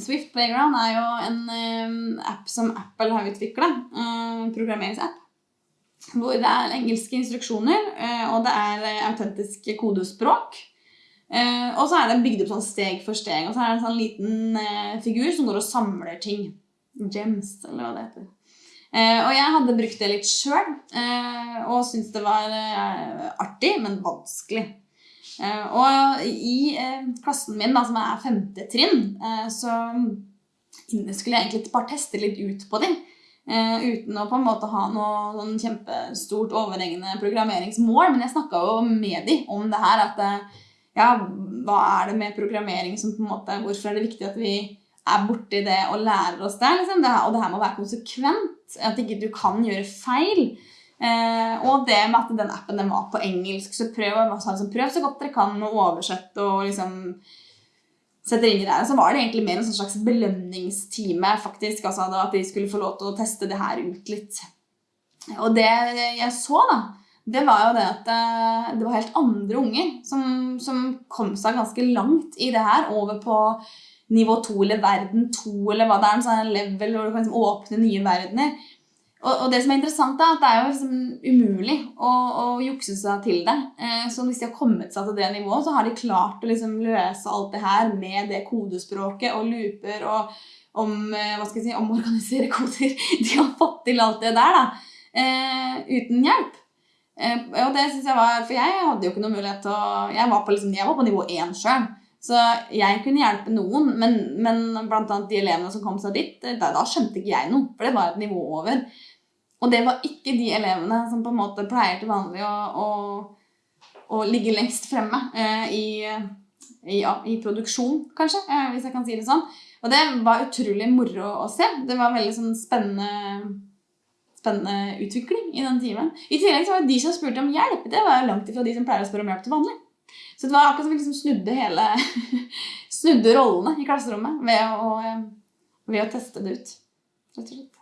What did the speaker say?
Swift Playground er jo en app som Apple har utvikla. programmeringsapp. Hvor det er engelske instruksjoner, eh, og det er eh, autentisk kodespråk. Eh, og så er det bygd opp sånn steg for steg. Og så er det en sånn liten figur som går og samler ting. Gems, eller hva det heter. Og jeg hadde brukt det litt sjøl, og syntes det var artig, men vanskelig. Eh, og i eh, klassen min, da, som er femte trinn, eh, så skulle jeg egentlig bare teste litt ut på dem. Uten å på en måte ha noe sånn kjempestort overhengende programmeringsmål. Men jeg snakka jo med de om det her. At ja, hva er det med programmering som på en måte Hvorfor er det viktig at vi er borti det og lærer oss det? Liksom? det og det her må være konsekvent. At ikke du kan gjøre feil. Eh, og det med at den appen den var på engelsk, så prøv, liksom, prøv så godt dere kan å oversette og liksom setter inn i det. Så var det egentlig mer en sånn slags belønningstime, faktisk. Altså at de skulle få lov til å teste det her ut litt. Og det jeg så, da, det var jo det at eh, det var helt andre unger som, som kom seg ganske langt i det her. Over på nivå to eller verden to, eller hva det er. En sånn level hvor du kan liksom åpne nye verdener. Og, og, det som er interessant, da, at det er jo liksom umulig å, å jukse seg til det. Eh, så hvis de har kommet seg til det nivået, så har de klart å liksom løse alt det her med det kodespråket og looper og om, eh, hva skal jeg si, omorganisere koder. De har fått til alt det der da, eh, uten hjelp. Og det synes jeg var, For jeg hadde jo ikke noe mulighet til å Jeg var på, liksom, jeg var på nivå én sjøl. Så jeg kunne hjelpe noen, men, men blant de elevene som kom seg dit, da, da skjønte ikke jeg noe. For det var et nivå over. Og det var ikke de elevene som på en måte pleier til vanlig å, å, å ligge lengst fremme eh, i, i, ja, i, produksjon, kanskje, eh, hvis jeg kan si det sånn. Og det var utrolig moro å se. Det var veldig sånn spennende, spennende utvikling i den timen. I tillegg så var det de som spurte om hjelp, det var langt ifra de som pleier å spørre om hjelp til vanlig. Så det var akkurat som vi liksom snudde hele snudde rollene i klasserommet ved å, ved å teste det ut. rett og slett.